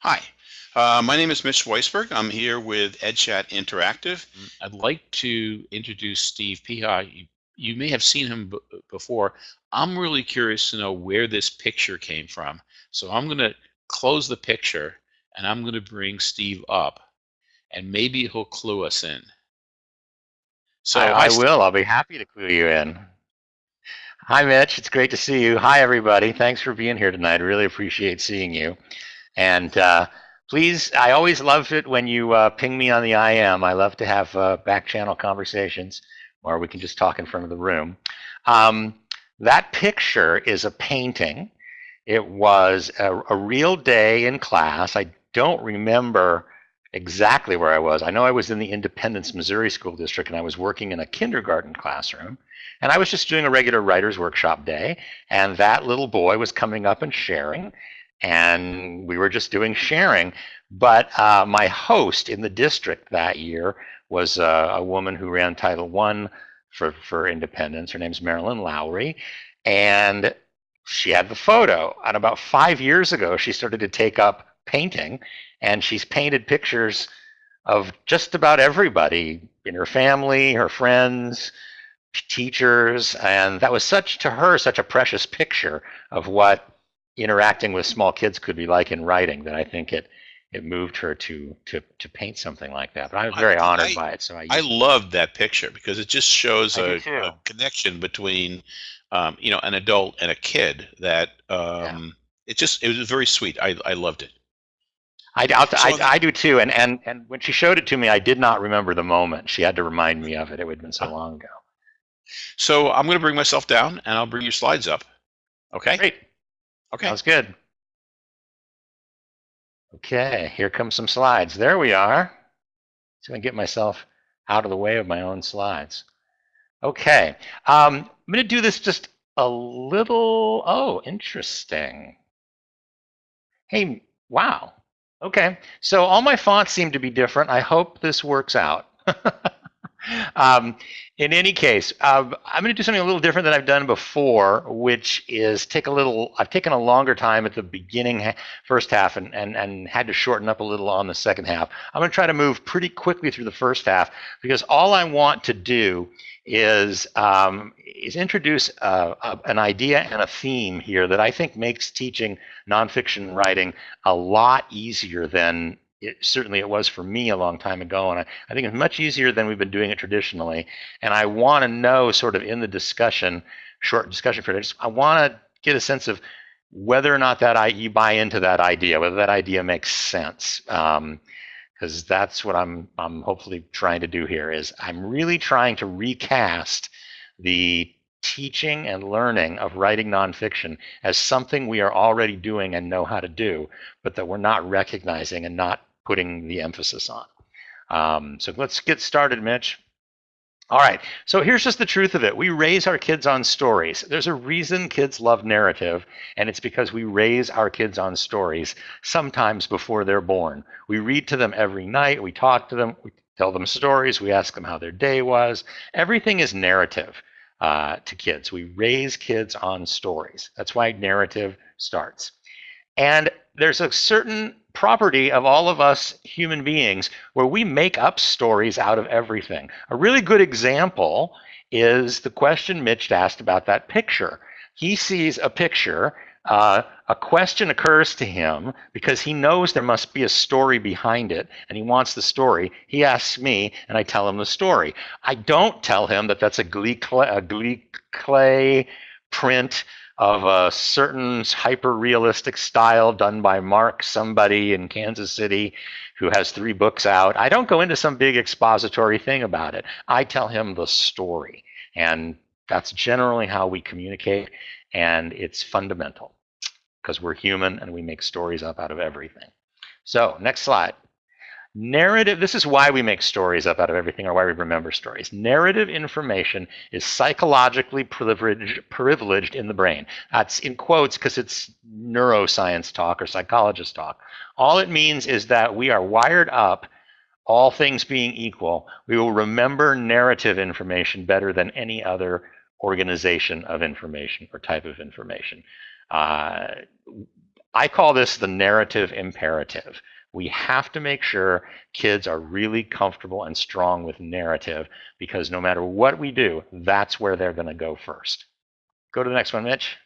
Hi, uh, my name is Mitch Weisburgh. I'm here with EdChat Interactive. I'd like to introduce Steve Peha. You, you may have seen him before. I'm really curious to know where this picture came from. So I'm going to close the picture and I'm going to bring Steve up and maybe he'll clue us in. So I, I will. I'll be happy to clue you in. Hi, Mitch. It's great to see you. Hi, everybody. Thanks for being here tonight. I really appreciate seeing you. And uh, please, I always love it when you uh, ping me on the IM. I love to have uh, back channel conversations or we can just talk in front of the room. Um, that picture is a painting. It was a, a real day in class. I don't remember exactly where I was. I know I was in the Independence, Missouri School District, and I was working in a kindergarten classroom. And I was just doing a regular writer's workshop day, and that little boy was coming up and sharing and we were just doing sharing. But uh, my host in the district that year was uh, a woman who ran Title One for for Independence. Her name's Marilyn Lowry, and she had the photo. And about five years ago, she started to take up painting, and she's painted pictures of just about everybody in her family, her friends, teachers, and that was such to her such a precious picture of what interacting with small kids could be like in writing that I think it it moved her to to to paint something like that. But I was very I, honored I, by it. So I I loved that picture because it just shows a, a, connection between um, you know an adult and a kid that um, yeah. it just it was very sweet. I I loved it. I, I, I, do too. And, and, and when she showed it to me, I did not remember the moment. She had to remind me of it. It had been so long ago. So I'm going to bring myself down and I'll bring your slides up. Okay. Great. Okay. Sounds good. Okay, here come some slides. There we are. So I get myself out of the way of my own slides. Okay, um, I'm going to do this just a little. Oh, interesting. Hey, wow. Okay, so all my fonts seem to be different. I hope this works out. Um, in any case, uh, I'm going to do something a little different than I've done before, which is take a little. I've taken a longer time at the beginning, first half, and and and had to shorten up a little on the second half. I'm going to try to move pretty quickly through the first half because all I want to do is um, is introduce uh, a, an idea and a theme here that I think makes teaching nonfiction writing a lot easier than it, certainly it was for me a long time ago, and I, I think it's much easier than we've been doing it traditionally. And I want to know, sort of in the discussion, short discussion period, I, I want to get a sense of whether or not that I, you buy into that idea, whether that idea makes sense. Um, because that's what I'm I'm hopefully trying to do here is I'm really trying to recast the teaching and learning of writing nonfiction as something we are already doing and know how to do, but that we're not recognizing and not putting the emphasis on. Um, so let's get started, Mitch. All right, so here's just the truth of it. We raise our kids on stories. There's a reason kids love narrative, and it's because we raise our kids on stories sometimes before they're born. We read to them every night, we talk to them, we tell them stories, we ask them how their day was. Everything is narrative uh, to kids. We raise kids on stories. That's why narrative starts. And there's a certain property of all of us human beings where we make up stories out of everything. A really good example is the question Mitch asked about that picture. He sees a picture, uh, a question occurs to him because he knows there must be a story behind it and he wants the story. He asks me and I tell him the story. I don't tell him that that's a giclée, a Glee Clay print of a certain hyper realistic style done by Mark, somebody in Kansas City who has three books out. I don't go into some big expository thing about it. I tell him the story. And that's generally how we communicate. And it's fundamental because we're human and we make stories up out of everything. So, next slide. Narrative, this is why we make stories up out of everything or why we remember stories. Narrative information is psychologically privileged, privileged in the brain. That's in quotes because it's neuroscience talk or psychologist talk. All it means is that we are wired up, all things being equal, we will remember narrative information better than any other organization of information or type of information. Uh, I call this the narrative imperative. We have to make sure kids are really comfortable and strong with narrative because no matter what we do, that's where they're going to go first. Go to the next one, Mitch.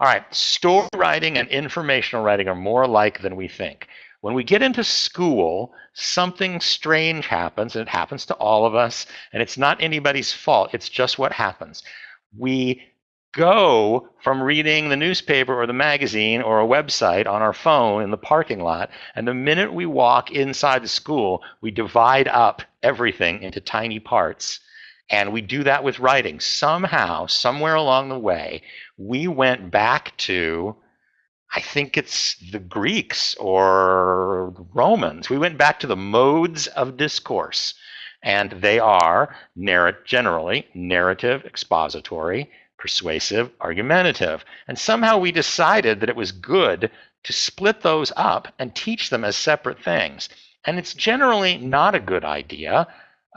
All right, story writing and informational writing are more alike than we think. When we get into school, something strange happens, and it happens to all of us, and it's not anybody's fault. It's just what happens. We go from reading the newspaper or the magazine or a website on our phone in the parking lot, and the minute we walk inside the school, we divide up everything into tiny parts. And we do that with writing. Somehow, somewhere along the way, we went back to, I think it's the Greeks or Romans. We went back to the modes of discourse. And they are narr- generally narrative, expository, persuasive, argumentative. And somehow we decided that it was good to split those up and teach them as separate things. And it's generally not a good idea.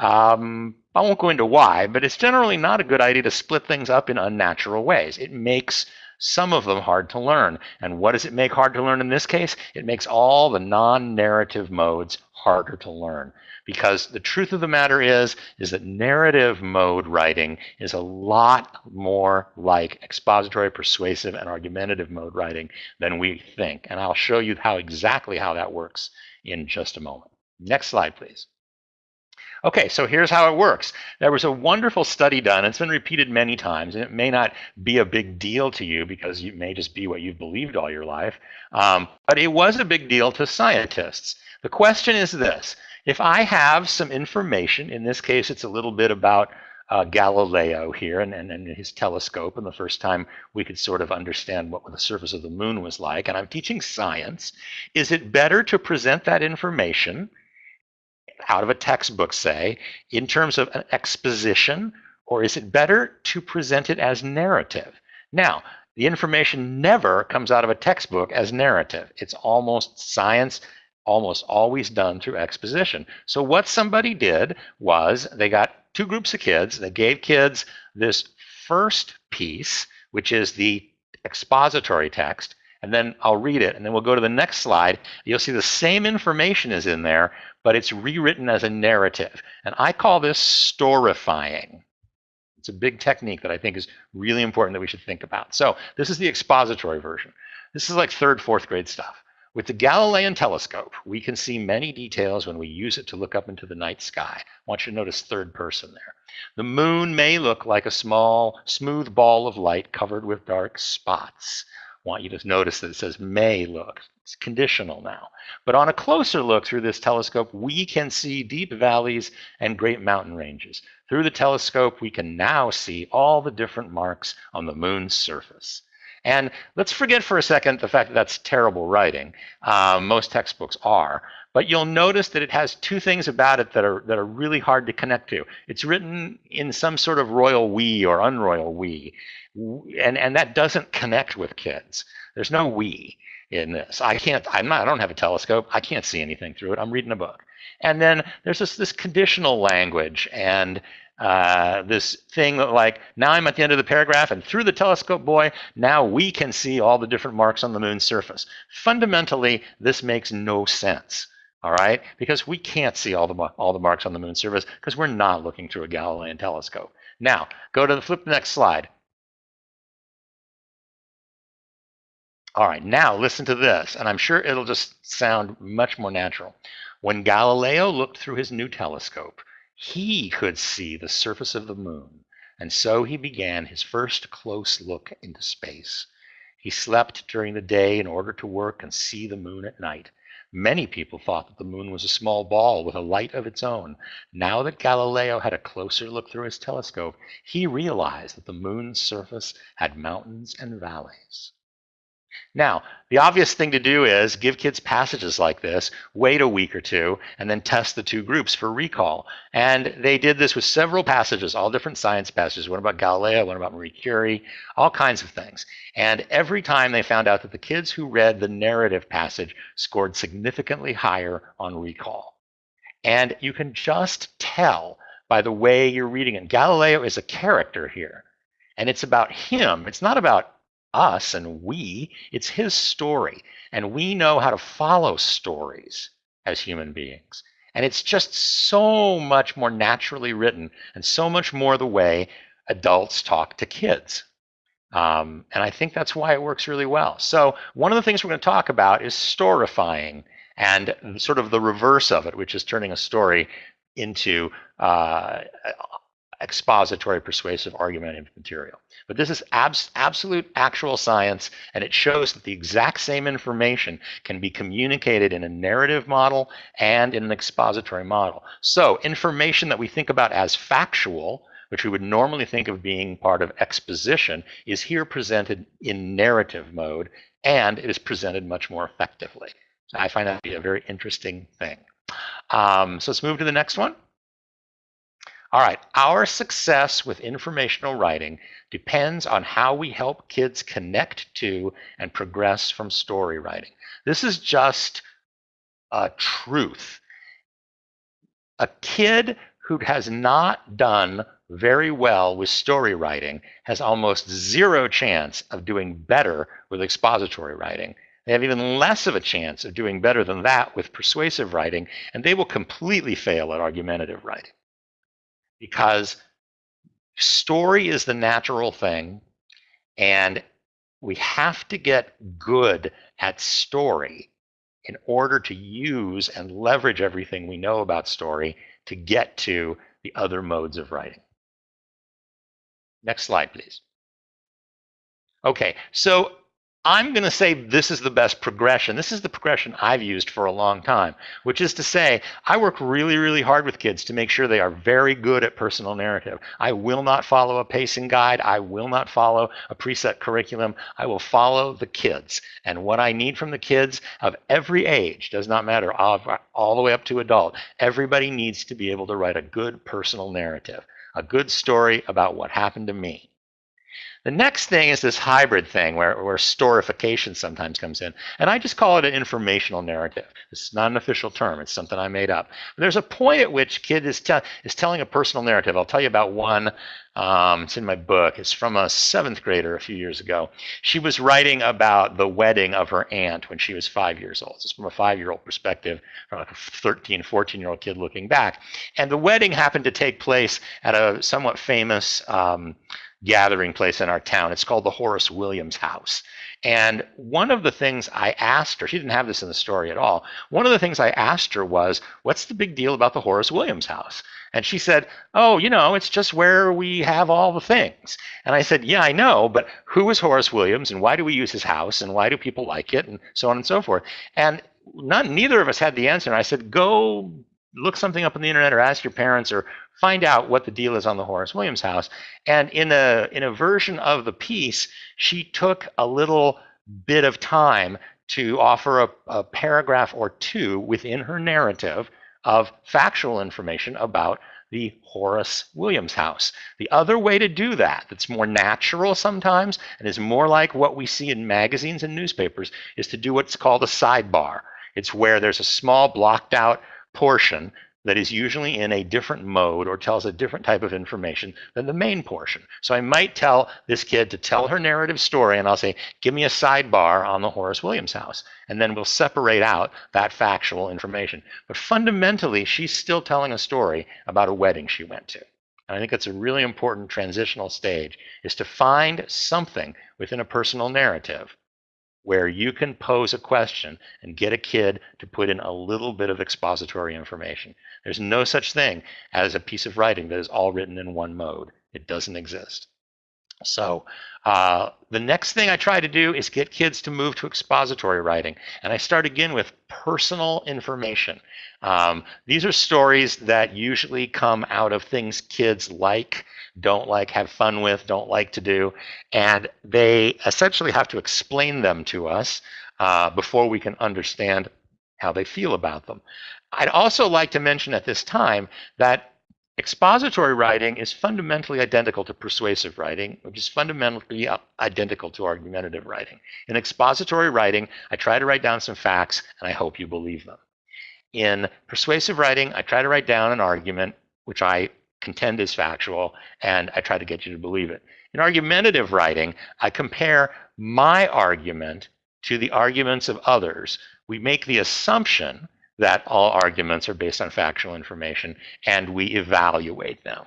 Um, I won't go into why, but it's generally not a good idea to split things up in unnatural ways. It makes some of them hard to learn. And what does it make hard to learn in this case? It makes all the non narrative modes harder to learn because the truth of the matter is is that narrative mode writing is a lot more like expository persuasive and argumentative mode writing than we think and i'll show you how exactly how that works in just a moment next slide please Okay, so here's how it works. There was a wonderful study done. It's been repeated many times, and it may not be a big deal to you because it may just be what you've believed all your life. Um, but it was a big deal to scientists. The question is this if I have some information, in this case, it's a little bit about uh, Galileo here and, and, and, his telescope, and the first time we could sort of understand what the surface of the moon was like, and I'm teaching science, is it better to present that information out of a textbook, say, in terms of an exposition, or is it better to present it as narrative? Now, the information never comes out of a textbook as narrative. It's almost science almost always done through exposition. So what somebody did was they got two groups of kids. They gave kids this first piece, which is the expository text, and then I'll read it, and then we'll go to the next slide. You'll see the same information is in there, but it's rewritten as a narrative. And I call this storifying. It's a big technique that I think is really important that we should think about. So this is the expository version. This is like third, fourth grade stuff. With the Galilean telescope, we can see many details when we use it to look up into the night sky. I want you to notice third person there. The moon may look like a small, smooth ball of light covered with dark spots. I want you to notice that it says may look. It's conditional now. But on a closer look through this telescope, we can see deep valleys and great mountain ranges. Through the telescope, we can now see all the different marks on the moon's surface. And let's forget for a second the fact that that's terrible writing. Um, most textbooks are. But you'll notice that it has two things about it that are, that are really hard to connect to. It's written in some sort of royal we or unroyal we. And, and that doesn't connect with kids. There's no we in this. I can't, I'm not, I don't have a telescope. I can't see anything through it. I'm reading a book. And then there's this, this conditional language and uh, this thing that like now I'm at the end of the paragraph and through the telescope boy now we can see all the different marks on the moon's surface. Fundamentally this makes no sense. All right, because we can't see all the all the marks on the moon's surface because we're not looking through a Galilean telescope. Now go to the flip the next slide. All right, now listen to this, and I'm sure it'll just sound much more natural. When Galileo looked through his new telescope, he could see the surface of the moon, and so he began his first close look into space. He slept during the day in order to work and see the moon at night. Many people thought that the moon was a small ball with a light of its own. Now that Galileo had a closer look through his telescope, he realized that the moon's surface had mountains and valleys. Now, the obvious thing to do is give kids passages like this, wait a week or two, and then test the two groups for recall. And they did this with several passages, all different science passages, one about Galileo, one about Marie Curie, all kinds of things. And every time they found out that the kids who read the narrative passage scored significantly higher on recall. And you can just tell by the way you're reading it. Galileo is a character here, and it's about him. It's not about us and we, it's his story. And we know how to follow stories as human beings. And it's just so much more naturally written and so much more the way adults talk to kids. Um, and I think that's why it works really well. So one of the things we're going to talk about is storifying and sort of the reverse of it, which is turning a story into uh, expository, persuasive, argumentative material. But this is abs absolute actual science, and it shows that the exact same information can be communicated in a narrative model and in an expository model. So information that we think about as factual, which we would normally think of being part of exposition, is here presented in narrative mode, and it is presented much more effectively. I find that to be a very interesting thing. Um, so let's move to the next one. All right, our success with informational writing depends on how we help kids connect to and progress from story writing. This is just a truth. A kid who has not done very well with story writing has almost zero chance of doing better with expository writing. They have even less of a chance of doing better than that with persuasive writing, and they will completely fail at argumentative writing because story is the natural thing and we have to get good at story in order to use and leverage everything we know about story to get to the other modes of writing. Next slide, please. Okay, so I'm going to say this is the best progression. This is the progression I've used for a long time, which is to say, I work really, really hard with kids to make sure they are very good at personal narrative. I will not follow a pacing guide. I will not follow a preset curriculum. I will follow the kids. And what I need from the kids of every age, does not matter, all the way up to adult, everybody needs to be able to write a good personal narrative, a good story about what happened to me. The next thing is this hybrid thing where, where storification sometimes comes in. And I just call it an informational narrative. It's not an official term. It's something I made up. There's a point at which kid is, te is telling a personal narrative. I'll tell you about one. Um, it's in my book. It's from a seventh grader a few years ago. She was writing about the wedding of her aunt when she was five years old. It's from a five-year-old perspective, from a 13, 14-year-old kid looking back. And the wedding happened to take place at a somewhat famous um, gathering place in our town. It's called the Horace Williams House. And one of the things I asked her, she didn't have this in the story at all. One of the things I asked her was, What's the big deal about the Horace Williams house? And she said, Oh, you know, it's just where we have all the things. And I said, Yeah, I know, but who is Horace Williams and why do we use his house and why do people like it and so on and so forth? And none, neither of us had the answer. And I said, Go look something up on the internet or ask your parents or find out what the deal is on the Horace Williams house. And in a in a version of the piece, she took a little bit of time to offer a, a paragraph or two within her narrative of factual information about the Horace Williams house. The other way to do that, that's more natural sometimes and is more like what we see in magazines and newspapers, is to do what's called a sidebar. It's where there's a small blocked out portion that is usually in a different mode or tells a different type of information than the main portion. So I might tell this kid to tell her narrative story and I'll say, give me a sidebar on the Horace Williams house. And then we'll separate out that factual information. But fundamentally, she's still telling a story about a wedding she went to. And I think that's a really important transitional stage is to find something within a personal narrative where you can pose a question and get a kid to put in a little bit of expository information. There's no such thing as a piece of writing that is all written in one mode. It doesn't exist. So uh, the next thing I try to do is get kids to move to expository writing. And I start again with personal information. Um, these are stories that usually come out of things kids like don't like, have fun with, don't like to do. And they essentially have to explain them to us uh, before we can understand how they feel about them. I'd also like to mention at this time that expository writing is fundamentally identical to persuasive writing, which is fundamentally uh, identical to argumentative writing. In expository writing, I try to write down some facts and I hope you believe them. In persuasive writing, I try to write down an argument, which I contend is factual, and I try to get you to believe it. In argumentative writing, I compare my argument to the arguments of others. We make the assumption that all arguments are based on factual information and we evaluate them.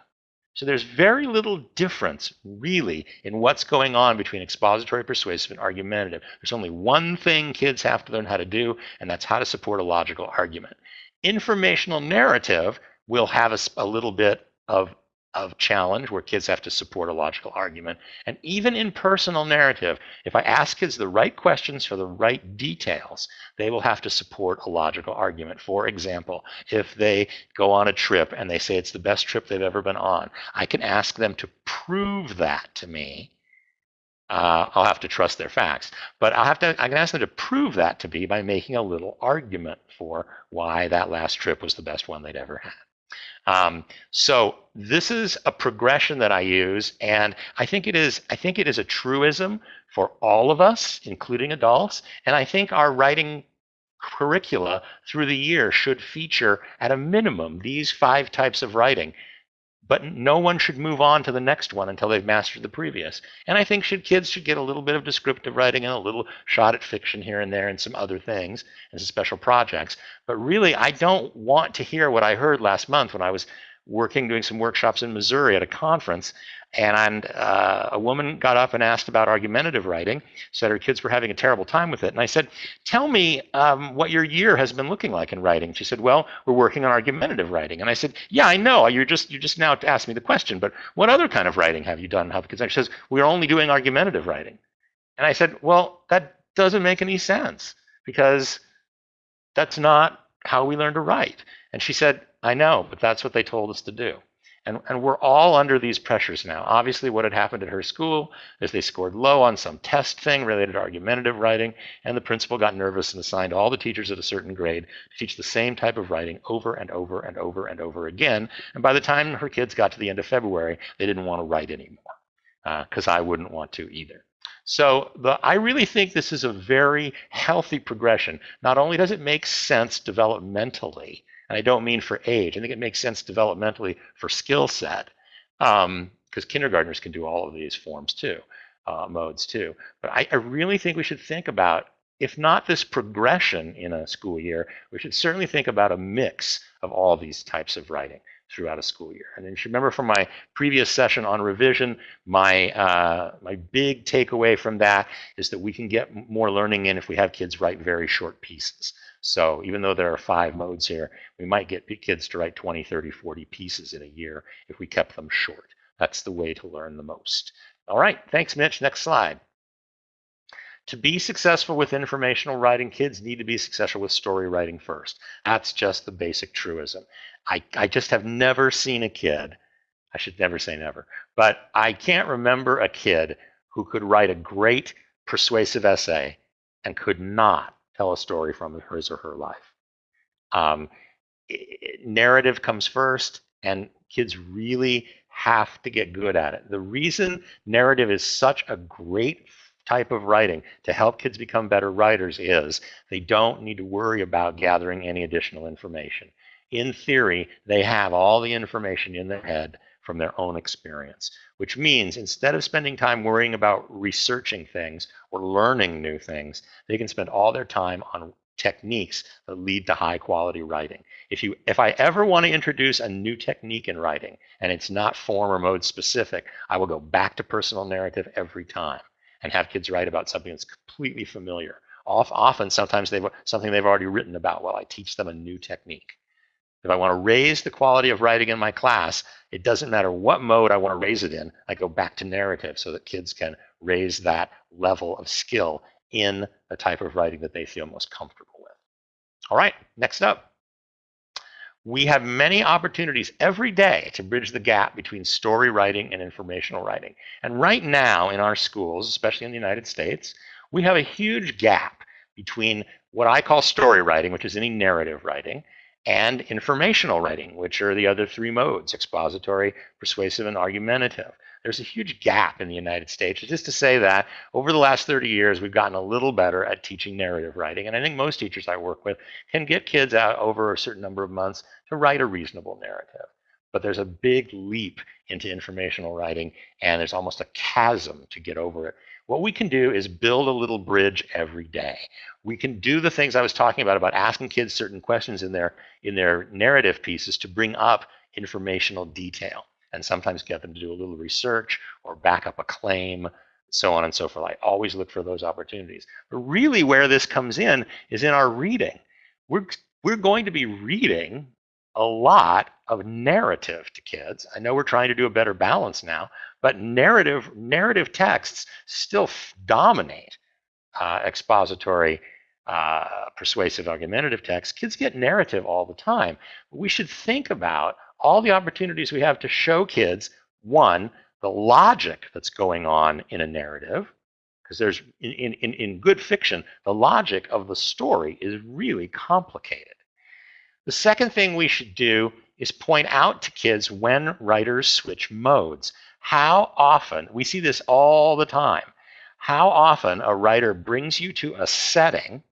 So there's very little difference, really, in what's going on between expository, persuasive, and argumentative. There's only one thing kids have to learn how to do, and that's how to support a logical argument. Informational narrative will have a, a little bit of of challenge where kids have to support a logical argument. And even in personal narrative, if I ask kids the right questions for the right details, they will have to support a logical argument. For example, if they go on a trip and they say it's the best trip they've ever been on, I can ask them to prove that to me. Uh, I'll have to trust their facts, but I'll have to. I can ask them to prove that to me by making a little argument for why that last trip was the best one they'd ever had. Um, so this is a progression that I use, and I think it is. I think it is a truism for all of us, including adults. And I think our writing curricula through the year should feature, at a minimum, these five types of writing but no one should move on to the next one until they've mastered the previous. And I think should kids should get a little bit of descriptive writing and a little shot at fiction here and there and some other things and some special projects. But really, I don't want to hear what I heard last month when I was working doing some workshops in Missouri at a conference and uh, a woman got up and asked about argumentative writing, said her kids were having a terrible time with it. And I said, Tell me um, what your year has been looking like in writing. She said, Well, we're working on argumentative writing. And I said, Yeah, I know. You're just you just now asked me the question, but what other kind of writing have you done? How She says, We're only doing argumentative writing. And I said, Well, that doesn't make any sense because that's not how we learn to write. And she said, I know, but that's what they told us to do. And, and we're all under these pressures now. Obviously, what had happened at her school is they scored low on some test thing related to argumentative writing, and the principal got nervous and assigned all the teachers at a certain grade to teach the same type of writing over and over and over and over again. And by the time her kids got to the end of February, they didn't want to write anymore, because uh, I wouldn't want to either. So the, I really think this is a very healthy progression. Not only does it make sense developmentally, and I don't mean for age. I think it makes sense developmentally for skill set because um, kindergartners can do all of these forms too, uh, modes too. But I, I really think we should think about, if not this progression in a school year, we should certainly think about a mix of all these types of writing throughout a school year. And then you should remember from my previous session on revision, my, uh, my big takeaway from that is that we can get more learning in if we have kids write very short pieces. So even though there are five modes here, we might get kids to write 20, 30, 40 pieces in a year if we kept them short. That's the way to learn the most. All right, thanks, Mitch. Next slide. To be successful with informational writing, kids need to be successful with story writing first. That's just the basic truism. I, I just have never seen a kid, I should never say never, but I can't remember a kid who could write a great persuasive essay and could not tell a story from his or her life. Um, narrative comes first, and kids really have to get good at it. The reason narrative is such a great type of writing to help kids become better writers is they don't need to worry about gathering any additional information. In theory, they have all the information in their head from their own experience, which means instead of spending time worrying about researching things or learning new things, they can spend all their time on techniques that lead to high quality writing. If you if I ever want to introduce a new technique in writing and it's not form or mode specific, I will go back to personal narrative every time and have kids write about something that's completely familiar. Often, sometimes they've something they've already written about while I teach them a new technique. If I want to raise the quality of writing in my class, it doesn't matter what mode I want to raise it in. I go back to narrative so that kids can raise that level of skill in the type of writing that they feel most comfortable with. All right, next up. We have many opportunities every day to bridge the gap between story writing and informational writing. And right now in our schools, especially in the United States, we have a huge gap between what I call story writing, which is any narrative writing, and informational writing, which are the other three modes, expository, persuasive, and argumentative. There's a huge gap in the United States. Just to say that over the last 30 years, we've gotten a little better at teaching narrative writing. And I think most teachers I work with can get kids out over a certain number of months to write a reasonable narrative. But there's a big leap into informational writing, and there's almost a chasm to get over it What we can do is build a little bridge every day. We can do the things I was talking about, about asking kids certain questions in their, in their narrative pieces to bring up informational detail and sometimes get them to do a little research or back up a claim, so on and so forth. I always look for those opportunities. But really where this comes in is in our reading. We're, we're going to be reading a lot of narrative to kids. I know we're trying to do a better balance now, but narrative narrative texts still dominate uh, expository, uh, persuasive, argumentative texts. Kids get narrative all the time. We should think about all the opportunities we have to show kids, one, the logic that's going on in a narrative, because there's in, in, in good fiction, the logic of the story is really complicated. The second thing we should do is point out to kids when writers switch modes. How often, we see this all the time, how often a writer brings you to a setting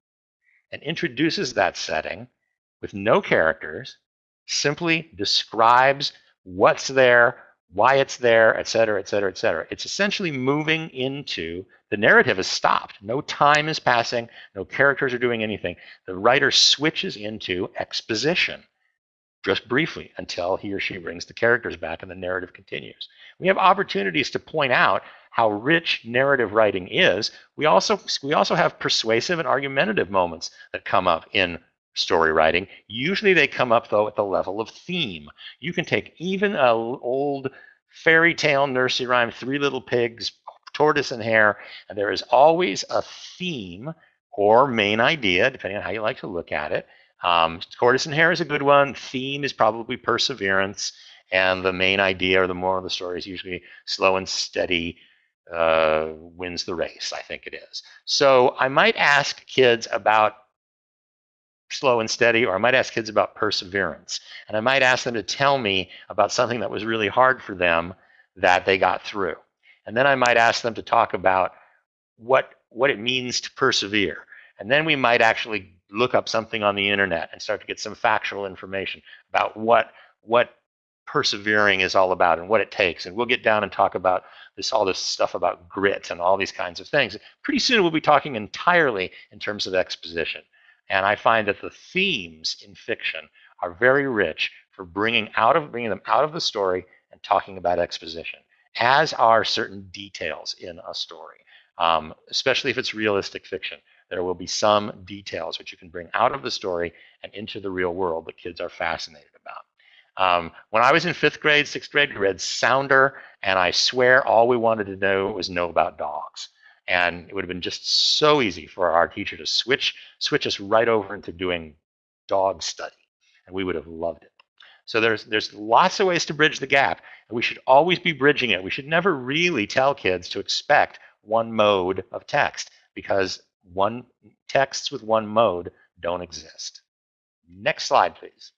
and introduces that setting with no characters, simply describes what's there, why it's there, et cetera, et cetera, et cetera. It's essentially moving into the narrative has stopped. No time is passing. No characters are doing anything. The writer switches into exposition just briefly until he or she brings the characters back and the narrative continues. We have opportunities to point out how rich narrative writing is. We also, we also have persuasive and argumentative moments that come up in story writing. Usually they come up, though, at the level of theme. You can take even an old fairy tale nursery rhyme, Three Little Pigs, tortoise and hare, and there is always a theme or main idea, depending on how you like to look at it. Um, tortoise and hare is a good one. Theme is probably perseverance, and the main idea or the moral of the story is usually slow and steady uh, wins the race. I think it is. So I might ask kids about slow and steady, or I might ask kids about perseverance, and I might ask them to tell me about something that was really hard for them that they got through. And then I might ask them to talk about what, what it means to persevere. And then we might actually look up something on the internet and start to get some factual information about what, what persevering is all about and what it takes. And we'll get down and talk about this all this stuff about grit and all these kinds of things. Pretty soon we'll be talking entirely in terms of exposition. And I find that the themes in fiction are very rich for bringing out of bringing them out of the story and talking about exposition as are certain details in a story, um, especially if it's realistic fiction. There will be some details which you can bring out of the story and into the real world that kids are fascinated about. Um, when I was in fifth grade, sixth grade, we read Sounder, and I swear all we wanted to know was know about dogs. And it would have been just so easy for our teacher to switch switch us right over into doing dog study, and we would have loved it. So there's there's lots of ways to bridge the gap, and we should always be bridging it. We should never really tell kids to expect one mode of text because one texts with one mode don't exist. Next slide, please.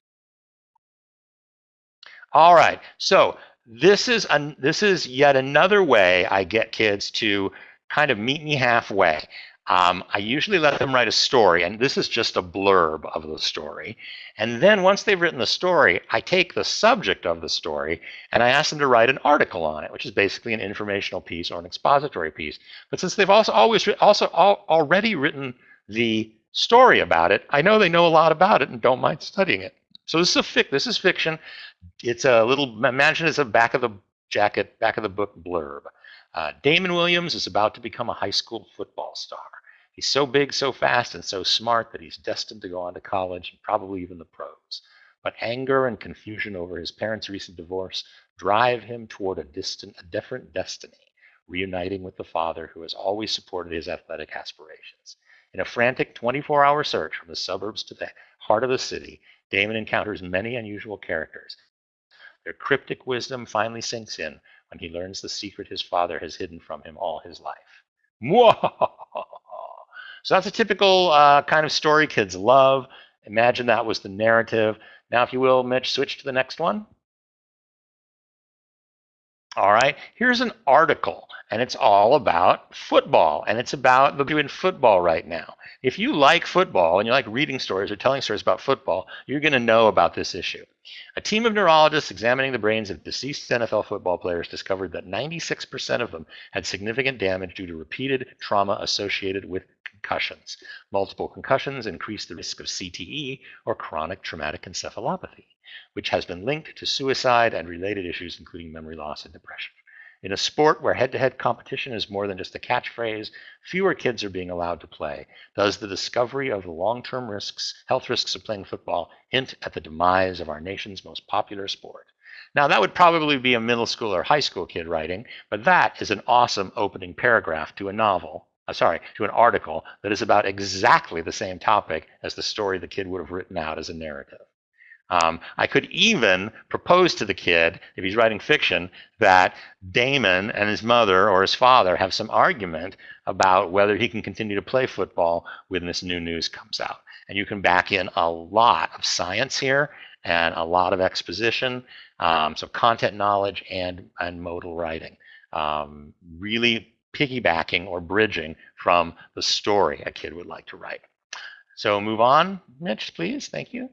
All right, so this is an, this is yet another way I get kids to kind of meet me halfway. Um, I usually let them write a story, and this is just a blurb of the story. And then once they've written the story, I take the subject of the story and I ask them to write an article on it, which is basically an informational piece or an expository piece. But since they've also always also al already written the story about it, I know they know a lot about it and don't mind studying it. So this is a fic. This is fiction. It's a little. Imagine it's a back of the jacket, back of the book blurb. Uh, Damon Williams is about to become a high school football star. He's so big, so fast, and so smart that he's destined to go on to college and probably even the pros. But anger and confusion over his parents' recent divorce drive him toward a distant, a different destiny, reuniting with the father who has always supported his athletic aspirations. In a frantic 24-hour search from the suburbs to the heart of the city, Damon encounters many unusual characters. Their cryptic wisdom finally sinks in when he learns the secret his father has hidden from him all his life. So that's a typical uh, kind of story kids love. Imagine that was the narrative. Now, if you will, Mitch, switch to the next one. All right, here's an article. And it's all about football, and it's about the doing football right now. If you like football and you like reading stories or telling stories about football, you're going to know about this issue. A team of neurologists examining the brains of deceased NFL football players discovered that 96% of them had significant damage due to repeated trauma associated with concussions. Multiple concussions increase the risk of CTE or chronic traumatic encephalopathy, which has been linked to suicide and related issues including memory loss and depression. In a sport where head-to-head competition is more than just a catchphrase, fewer kids are being allowed to play. Does the discovery of the long-term risks, health risks of playing football hint at the demise of our nation's most popular sport? Now that would probably be a middle school or high school kid writing, but that is an awesome opening paragraph to a novel, uh, sorry, to an article that is about exactly the same topic as the story the kid would have written out as a narrative. Um, I could even propose to the kid, if he's writing fiction, that Damon and his mother or his father have some argument about whether he can continue to play football when this new news comes out. And you can back in a lot of science here and a lot of exposition, um, so content knowledge and, and modal writing. Um, really piggybacking or bridging from the story a kid would like to write. So move on, Mitch, please. Thank you.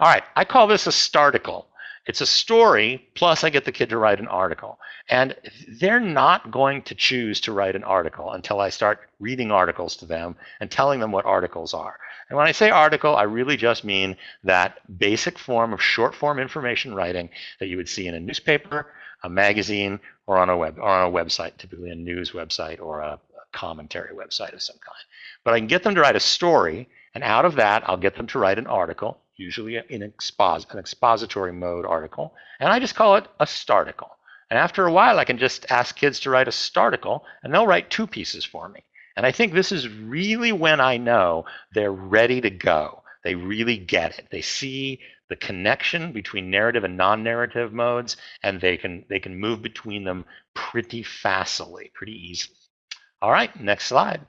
All right, I call this a starticle. It's a story, plus I get the kid to write an article. And they're not going to choose to write an article until I start reading articles to them and telling them what articles are. And when I say article, I really just mean that basic form of short form information writing that you would see in a newspaper, a magazine, or on a web or on a website, typically a news website or a, a commentary website of some kind. But I can get them to write a story, and out of that, I'll get them to write an article usually in expos an expository mode article, and I just call it a starticle. And after a while, I can just ask kids to write a starticle, and they'll write two pieces for me. And I think this is really when I know they're ready to go. They really get it. They see the connection between narrative and non-narrative modes, and they can they can move between them pretty fastly, pretty easily. All right, next slide.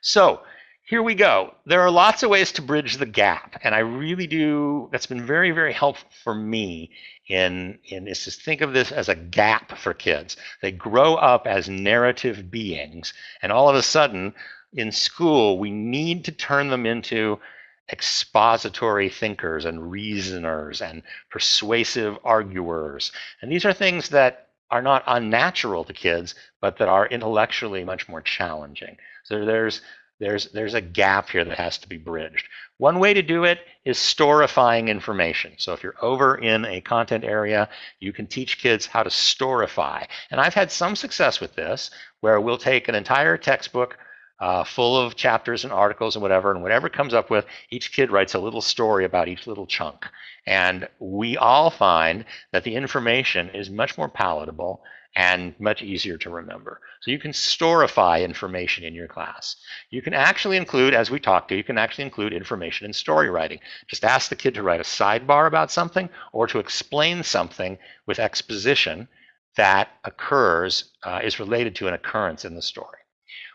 So here we go. There are lots of ways to bridge the gap, and I really do. That's been very, very helpful for me. In in is to think of this as a gap for kids. They grow up as narrative beings, and all of a sudden, in school, we need to turn them into expository thinkers and reasoners and persuasive arguers. And these are things that are not unnatural to kids, but that are intellectually much more challenging. So there's there's, there's a gap here that has to be bridged. One way to do it is storifying information. So if you're over in a content area, you can teach kids how to storify. And I've had some success with this, where we'll take an entire textbook uh, full of chapters and articles and whatever, and whatever comes up with, each kid writes a little story about each little chunk. And we all find that the information is much more palatable and much easier to remember. So you can storify information in your class. You can actually include, as we talked to, you can actually include information in story writing. Just ask the kid to write a sidebar about something or to explain something with exposition that occurs, uh, is related to an occurrence in the story.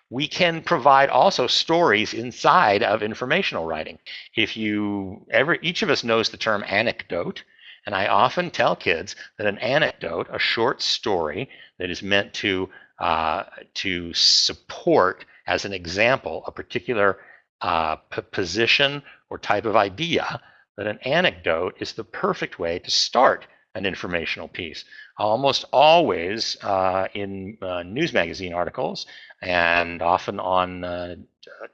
We can provide also stories inside of informational writing. If you ever, each of us knows the term anecdote, and I often tell kids that an anecdote, a short story that is meant to, uh, to support, as an example, a particular uh, position or type of idea, that an anecdote is the perfect way to start an informational piece. Almost always uh, in uh, news magazine articles and often on uh,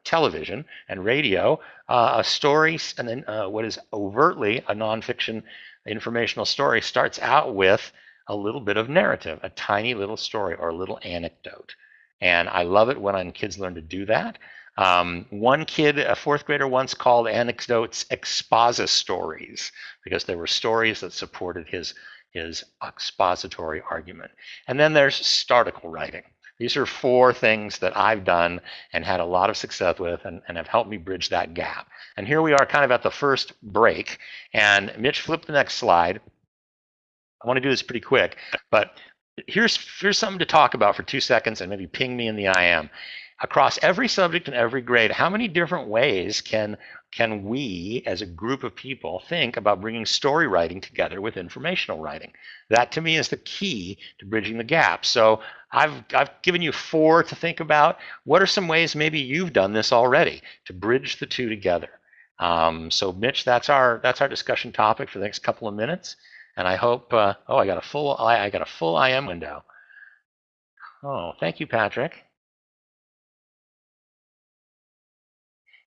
television and radio, uh, a story, and then uh, what is overtly a nonfiction informational story starts out with a little bit of narrative, a tiny little story or a little anecdote. And I love it when kids learn to do that. Um, one kid, a fourth grader, once called anecdotes expositories because they were stories that supported his, his expository argument. And then there's starticle writing. These are four things that I've done and had a lot of success with and, and have helped me bridge that gap. And here we are kind of at the first break. And Mitch, flip the next slide. I want to do this pretty quick, but here's, here's something to talk about for two seconds and maybe ping me in the IM. across every subject and every grade, how many different ways can can we as a group of people think about bringing story writing together with informational writing? That to me is the key to bridging the gap. So I've, I've given you four to think about. What are some ways maybe you've done this already to bridge the two together? Um, so Mitch, that's our that's our discussion topic for the next couple of minutes. And I hope, uh, oh, I got a full, I, I got a full IM window. Oh, thank you, Patrick.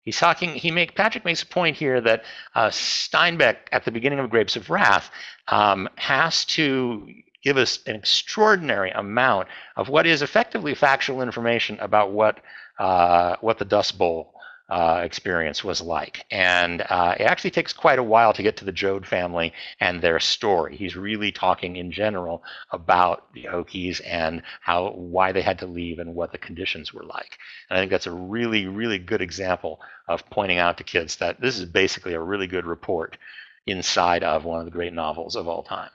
He's talking, he make, Patrick makes a point here that uh, Steinbeck at the beginning of Grapes of Wrath um, has to give us an extraordinary amount of what is effectively factual information about what, uh, what the Dust Bowl uh, experience was like. And uh, it actually takes quite a while to get to the Joad family and their story. He's really talking in general about the Okies and how why they had to leave and what the conditions were like. And I think that's a really, really good example of pointing out to kids that this is basically a really good report inside of one of the great novels of all time.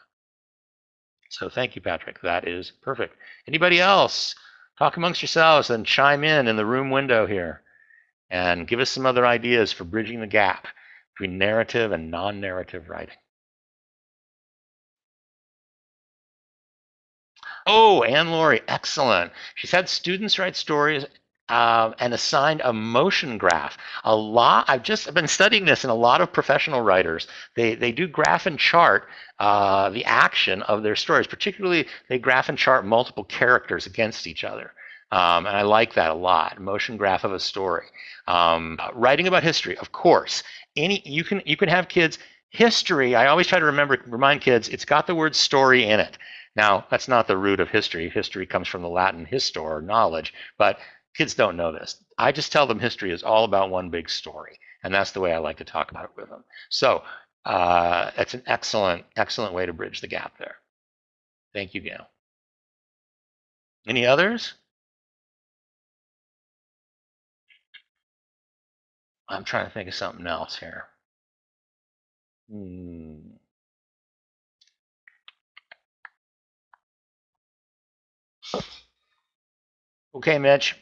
So thank you, Patrick. That is perfect. Anybody else? Talk amongst yourselves and chime in in the room window here and give us some other ideas for bridging the gap between narrative and non-narrative writing. Oh, Anne Laurie, excellent. She's had students write stories uh, and assigned a motion graph. A lot. I've just been studying this in a lot of professional writers. They they do graph and chart uh, the action of their stories. Particularly, they graph and chart multiple characters against each other. Um, and I like that a lot. Motion graph of a story. Um, writing about history, of course. Any you can you can have kids history. I always try to remember remind kids it's got the word story in it. Now that's not the root of history. History comes from the Latin histor, knowledge. But kids don't know this. I just tell them history is all about one big story, and that's the way I like to talk about it with them. So uh, it's an excellent excellent way to bridge the gap there. Thank you, Gail. Any others? I'm trying to think of something else here. Hmm. Okay, Mitch.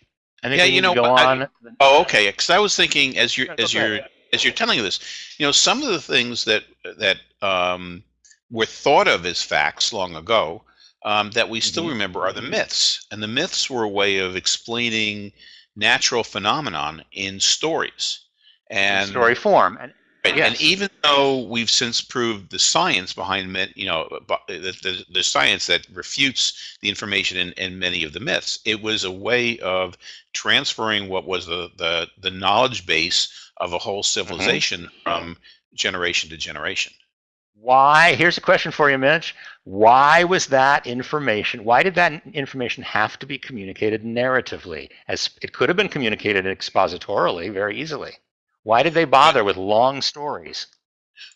I think yeah, you know, go I, on. Oh, okay. Because I was thinking as you're as you're as you're telling this, you know, some of the things that that um, were thought of as facts long ago um, that we still mm -hmm. remember are the myths, and the myths were a way of explaining natural phenomenon in stories and story form. And, yes. and even though we've since proved the science behind you know the, the, the science that refutes the information in, in many of the myths, it was a way of transferring what was the the, the knowledge base of a whole mm-hmm. civilization mm -hmm. from generation to generation. Why? Here's a question for you, Mitch. Why was that information, why did that information have to be communicated narratively? As it could have been communicated expositorily very easily. Why did they bother with long stories?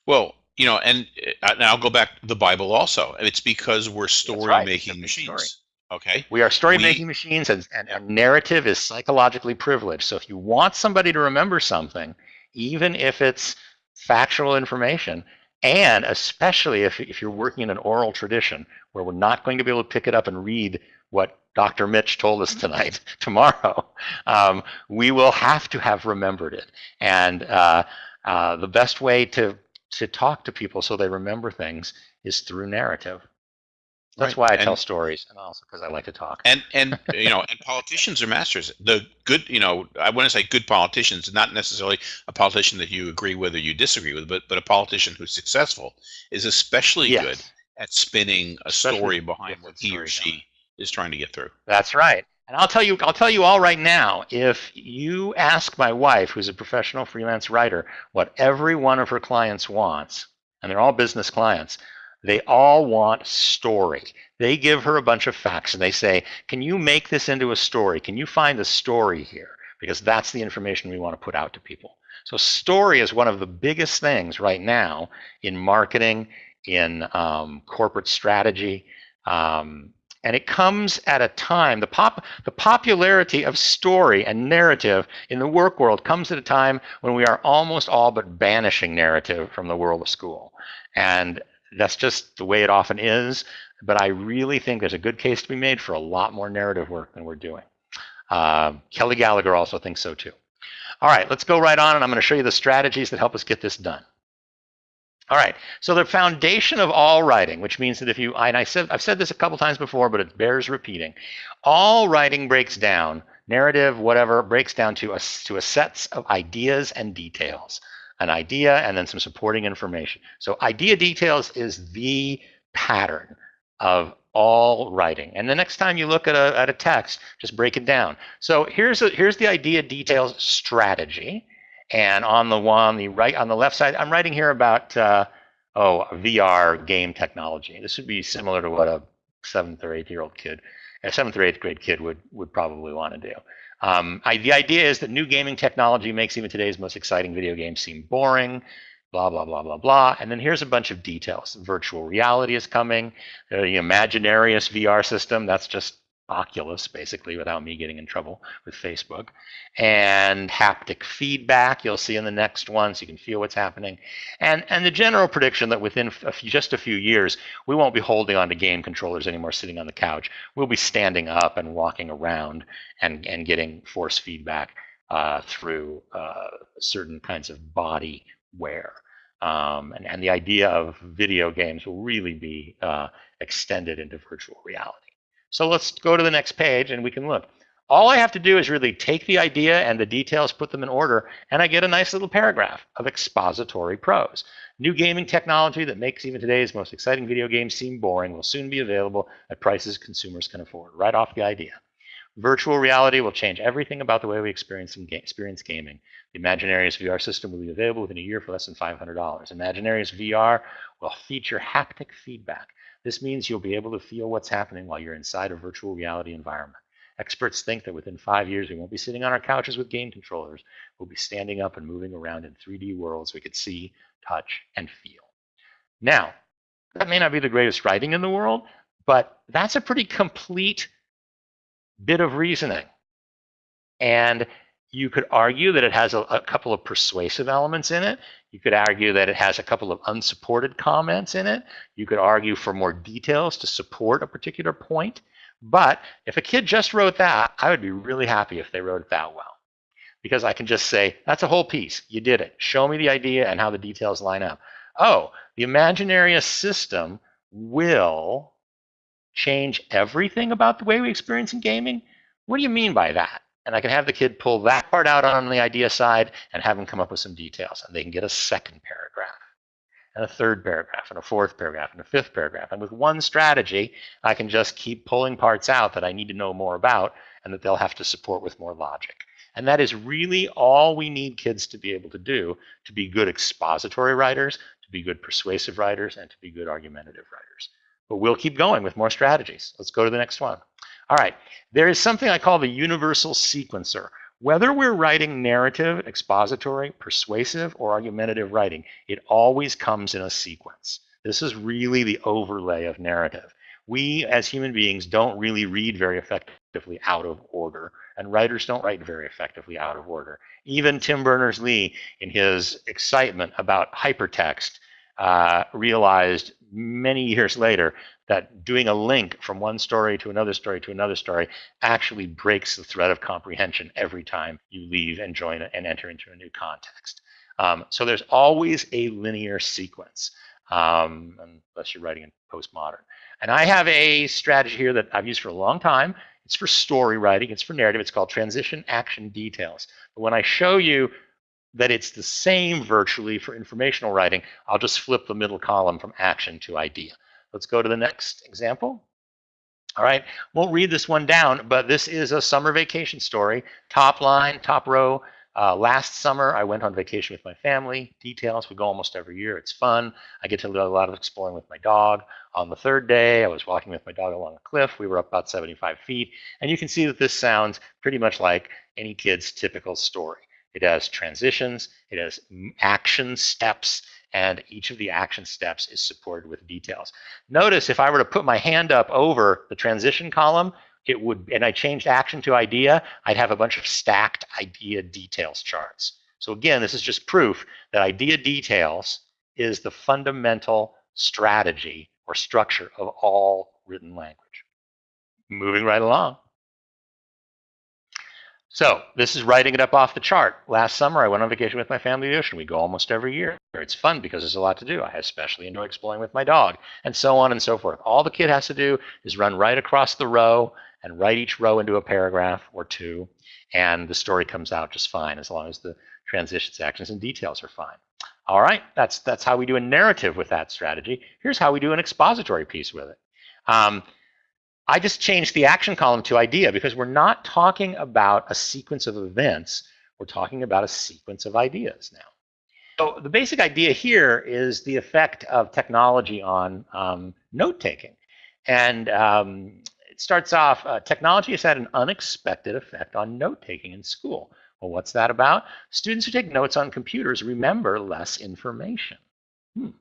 Well, you know, and, uh, and I'll go back to the Bible also. It's because we're story right. making machines. Story. Okay. We are story making machines, and, and, and narrative is psychologically privileged. So if you want somebody to remember something, even if it's factual information, and especially if, if you're working in an oral tradition where we're not going to be able to pick it up and read what Dr. Mitch told us tonight, tomorrow, um, we will have to have remembered it. And uh, uh, the best way to, to talk to people so they remember things is through narrative. That's right. why I and, tell stories, and also because I like to talk. And and you know, and politicians are masters. The good, you know, I want to say good politicians, not necessarily a politician that you agree with or you disagree with, but but a politician who's successful is especially yes. good at spinning a especially story behind what he or she is trying to get through. That's right. And I'll tell you, I'll tell you all right now, if you ask my wife, who's a professional freelance writer, what every one of her clients wants, and they're all business clients, they all want story. They give her a bunch of facts and they say, can you make this into a story? Can you find the story here? Because that's the information we want to put out to people. So story is one of the biggest things right now in marketing, in um, corporate strategy, um, and it comes at a time, the, pop, the popularity of story and narrative in the work world comes at a time when we are almost all but banishing narrative from the world of school. And that's just the way it often is. But I really think there's a good case to be made for a lot more narrative work than we're doing. Uh, Kelly Gallagher also thinks so too. All right, let's go right on and I'm going to show you the strategies that help us get this done. All right, so the foundation of all writing, which means that if you, and I said, I've said this a couple times before, but it bears repeating. All writing breaks down, narrative, whatever, breaks down to a, to a sets of ideas and details. An idea and then some supporting information. So idea details is the pattern of all writing. And the next time you look at a, at a text, just break it down. So here's, a, here's the idea details strategy. And on the one, the right, on the left side, I'm writing here about, uh, oh, VR game technology. This would be similar to what a seventh or eighth year old kid, a seventh or eighth grade kid would, would probably want to do. Um, I, the idea is that new gaming technology makes even today's most exciting video games seem boring blah, blah, blah, blah, blah. And then here's a bunch of details. Virtual reality is coming. The Imaginarius VR system, that's just Oculus, basically, without me getting in trouble with Facebook. And haptic feedback, you'll see in the next one, so you can feel what's happening. And, and the general prediction that within a few, just a few years, we won't be holding on to game controllers anymore, sitting on the couch. We'll be standing up and walking around and, and getting force feedback uh, through uh, certain kinds of body wear. Um, and, and the idea of video games will really be uh, extended into virtual reality. So let's go to the next page and we can look. All I have to do is really take the idea and the details, put them in order, and I get a nice little paragraph of expository prose. New gaming technology that makes even today's most exciting video games seem boring will soon be available at prices consumers can afford. Right off the idea. Virtual reality will change everything about the way we experience, experience gaming. The Imaginarius VR system will be available within a year for less than $500. Imaginarius VR will feature haptic feedback. This means you'll be able to feel what's happening while you're inside a virtual reality environment. Experts think that within five years, we won't be sitting on our couches with game controllers. We'll be standing up and moving around in 3D worlds we could see, touch, and feel. Now, that may not be the greatest writing in the world, but that's a pretty complete bit of reasoning. And you could argue that it has a, a, couple of persuasive elements in it. You could argue that it has a couple of unsupported comments in it. You could argue for more details to support a particular point. But if a kid just wrote that, I would be really happy if they wrote it that well. Because I can just say, that's a whole piece. You did it. Show me the idea and how the details line up. Oh, the Imaginarius system will change everything about the way we experience in gaming? What do you mean by that? And I can have the kid pull that part out on the idea side and have them come up with some details. And they can get a second paragraph, and a third paragraph, and a fourth paragraph, and a fifth paragraph. And with one strategy, I can just keep pulling parts out that I need to know more about and that they'll have to support with more logic. And that is really all we need kids to be able to do to be good expository writers, to be good persuasive writers, and to be good argumentative writers. But we'll keep going with more strategies. Let's go to the next one. All right, there is something I call the universal sequencer. Whether we're writing narrative, expository, persuasive, or argumentative writing, it always comes in a sequence. This is really the overlay of narrative. We, as human beings, don't really read very effectively out of order, and writers don't write very effectively out of order. Even Tim Berners-Lee, in his excitement about hypertext, uh, realized many years later that doing a link from one story to another story to another story actually breaks the thread of comprehension every time you leave and join and enter into a new context. Um, so there's always a linear sequence, um, unless you're writing in postmodern. And I have a strategy here that I've used for a long time. It's for story writing. It's for narrative. It's called transition action details. But when I show you that it's the same virtually for informational writing, I'll just flip the middle column from action to idea. Let's go to the next example. All right, won't read this one down, but this is a summer vacation story. Top line, top row. Uh, last summer, I went on vacation with my family. Details, we go almost every year. It's fun. I get to do a lot of exploring with my dog. On the third day, I was walking with my dog along a cliff. We were up about 75 feet. And you can see that this sounds pretty much like any kid's typical story. It has transitions, it has action steps, and each of the action steps is supported with details. Notice if I were to put my hand up over the transition column, it would, and I changed action to idea, I'd have a bunch of stacked idea details charts. So again, this is just proof that idea details is the fundamental strategy or structure of all written language. Moving right along. So this is writing it up off the chart. Last summer, I went on vacation with my family to the ocean. We go almost every year. It's fun because there's a lot to do. I especially enjoy exploring with my dog, and so on and so forth. All the kid has to do is run right across the row and write each row into a paragraph or two, and the story comes out just fine as long as the transitions, actions, and details are fine. All right, that's that's how we do a narrative with that strategy. Here's how we do an expository piece with it. Um, I just changed the action column to idea because we're not talking about a sequence of events. We're talking about a sequence of ideas now. So the basic idea here is the effect of technology on um, note-taking. And um, it starts off, uh, technology has had an unexpected effect on note-taking in school. Well, what's that about? Students who take notes on computers remember less information. Hmm.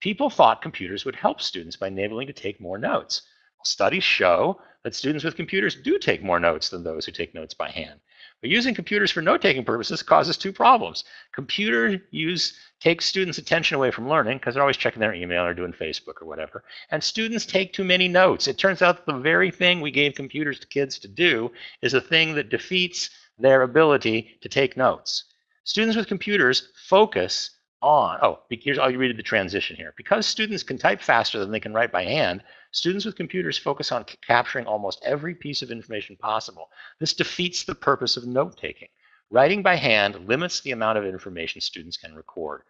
People thought computers would help students by enabling to take more notes. Studies show that students with computers do take more notes than those who take notes by hand. But using computers for note-taking purposes causes two problems. Computer use takes students' attention away from learning because they're always checking their email or doing Facebook or whatever. And students take too many notes. It turns out the very thing we gave computers to kids to do is a thing that defeats their ability to take notes. Students with computers focus on, oh, here's, I'll read the transition here. Because students can type faster than they can write by hand, Students with computers focus on capturing almost every piece of information possible. This defeats the purpose of note-taking. Writing by hand limits the amount of information students can record.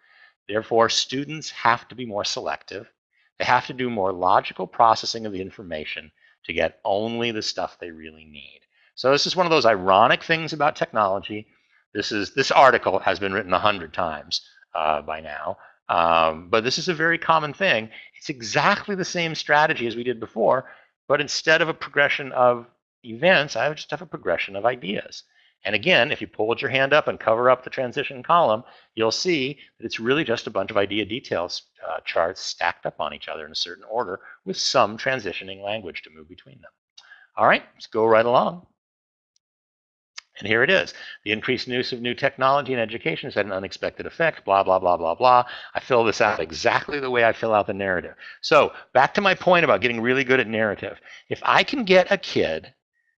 Therefore, students have to be more selective. They have to do more logical processing of the information to get only the stuff they really need. So this is one of those ironic things about technology. This is this article has been written a hundred times uh, by now, um, but this is a very common thing. It's exactly the same strategy as we did before, but instead of a progression of events, I just have a progression of ideas. And again, if you hold your hand up and cover up the transition column, you'll see that it's really just a bunch of idea details uh, charts stacked up on each other in a certain order with some transitioning language to move between them. All right, let's go right along. And here it is. The increased use of new technology in education has had an unexpected effect, blah, blah, blah, blah, blah. I fill this out exactly the way I fill out the narrative. So back to my point about getting really good at narrative. If I can get a kid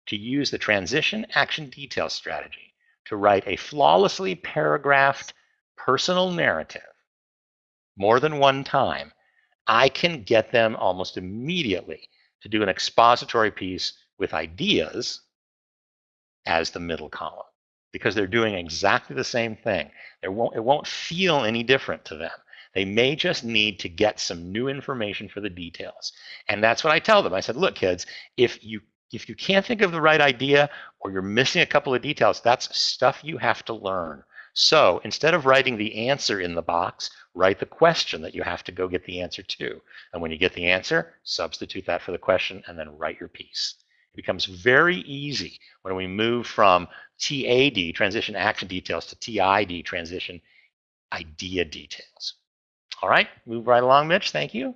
to use the transition action detail strategy to write a flawlessly paragraphed personal narrative more than one time, I can get them almost immediately to do an expository piece with ideas as the middle column because they're doing exactly the same thing. It won't, it won't feel any different to them. They may just need to get some new information for the details. And that's what I tell them. I said, look, kids, if you if you can't think of the right idea or you're missing a couple of details, that's stuff you have to learn. So instead of writing the answer in the box, write the question that you have to go get the answer to. And when you get the answer, substitute that for the question and then write your piece. It becomes very easy when we move from TAD, transition action details, to TID, transition idea details. All right, move right along, Mitch. Thank you.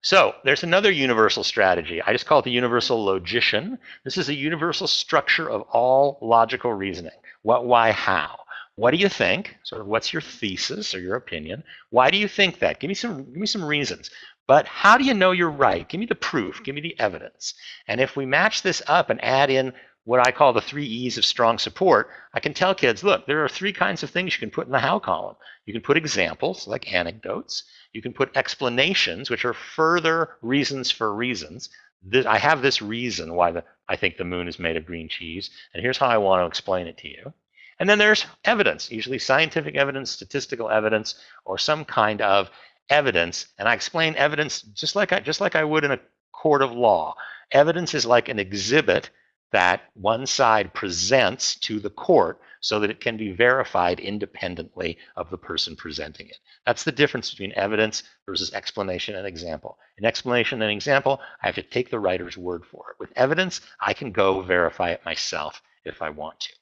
So there's another universal strategy. I just call it the universal logician. This is a universal structure of all logical reasoning. What, why, how? What do you think? Sort of what's your thesis or your opinion? Why do you think that? Give me some give me some reasons. But how do you know you're right? Give me the proof, give me the evidence. And if we match this up and add in what I call the three E's of strong support, I can tell kids, look, there are three kinds of things you can put in the how column. You can put examples, like anecdotes. You can put explanations, which are further reasons for reasons. This, I have this reason why the, I think the moon is made of green cheese, and here's how I want to explain it to you. And then there's evidence, usually scientific evidence, statistical evidence, or some kind of evidence, and I explain evidence just like I just like I would in a court of law. Evidence is like an exhibit that one side presents to the court so that it can be verified independently of the person presenting it. That's the difference between evidence versus explanation and example. In explanation and example, I have to take the writer's word for it. With evidence, I can go verify it myself if I want to.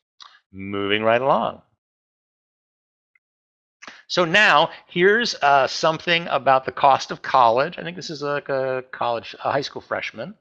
Moving right along. So now here's uh, something about the cost of college. I think this is like a college, a high school freshman.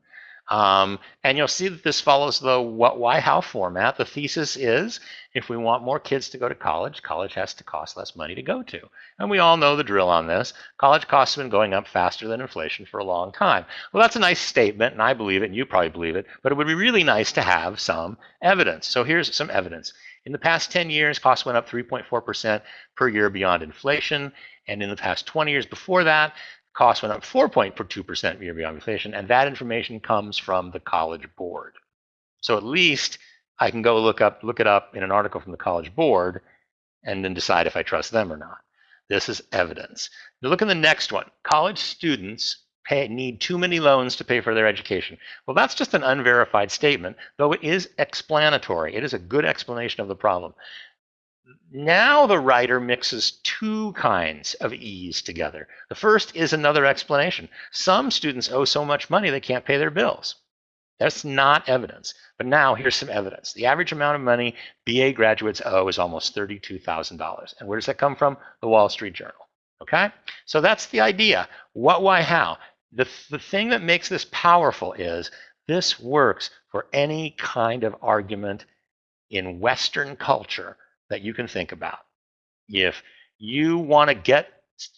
Um, and you'll see that this follows the what, why, how format. The thesis is if we want more kids to go to college, college has to cost less money to go to. And we all know the drill on this. College costs have been going up faster than inflation for a long time. Well, that's a nice statement, and I believe it, and you probably believe it, but it would be really nice to have some evidence. So here's some evidence. In the past 10 years, costs went up 3.4% per year beyond inflation. And in the past 20 years before that, costs went up 4.2% year beyond inflation, and that information comes from the College Board. So at least I can go look up look it up in an article from the College Board and then decide if I trust them or not. This is evidence. Now look at the next one. College students pay, need too many loans to pay for their education. Well, that's just an unverified statement, though it is explanatory. It is a good explanation of the problem. Now the writer mixes two kinds of E's together. The first is another explanation. Some students owe so much money they can't pay their bills. That's not evidence. But now here's some evidence. The average amount of money BA graduates owe is almost $32,000. And where does that come from? The Wall Street Journal. Okay? So that's the idea. What, why, how? The, the thing that makes this powerful is this works for any kind of argument in Western culture that you can think about. If you want to get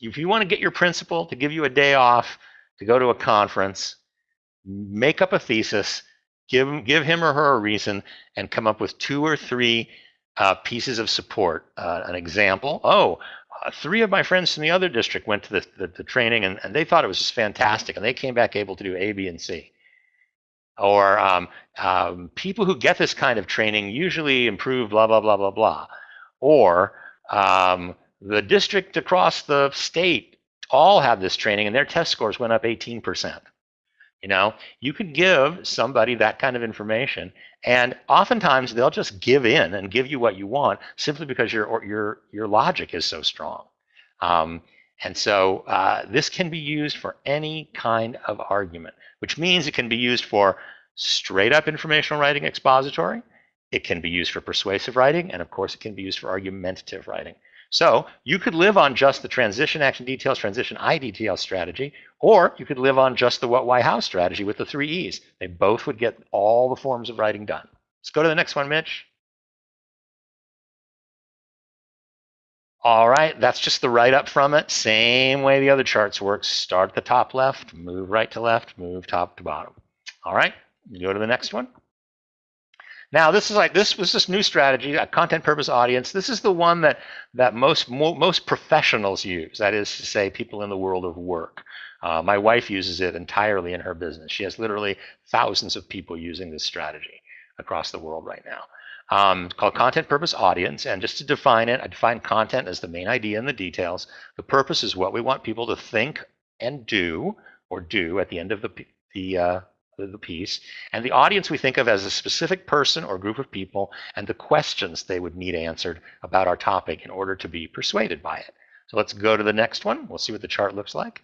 if you want to get your principal to give you a day off to go to a conference, make up a thesis, give give him or her a reason, and come up with two or three uh, pieces of support. Uh, an example: Oh, uh, three of my friends from the other district went to the, the, the training, and, and they thought it was just fantastic, and they came back able to do A, B, and C or um, um, people who get this kind of training usually improve blah, blah, blah, blah, blah. Or um, the district across the state all have this training and their test scores went up 18%. You know, you could give somebody that kind of information, and oftentimes they'll just give in and give you what you want simply because your your your logic is so strong. Um, and so uh, this can be used for any kind of argument which means it can be used for straight up informational writing expository. It can be used for persuasive writing, and of course, it can be used for argumentative writing. So you could live on just the transition action details, transition I details strategy, or you could live on just the what, why, how strategy with the three E's. They both would get all the forms of writing done. Let's go to the next one, Mitch. All right, that's just the write up from it. Same way the other charts work. Start at the top left, move right to left, move top to bottom. All right, go to the next one. Now this is like this was this new strategy, a content purpose audience. This is the one that that most mo most professionals use. That is to say, people in the world of work. Uh, my wife uses it entirely in her business. She has literally thousands of people using this strategy across the world right now um, called content purpose audience. And just to define it, I define content as the main idea and the details. The purpose is what we want people to think and do or do at the end of the, the, uh, the piece. And the audience we think of as a specific person or group of people and the questions they would need answered about our topic in order to be persuaded by it. So let's go to the next one. We'll see what the chart looks like.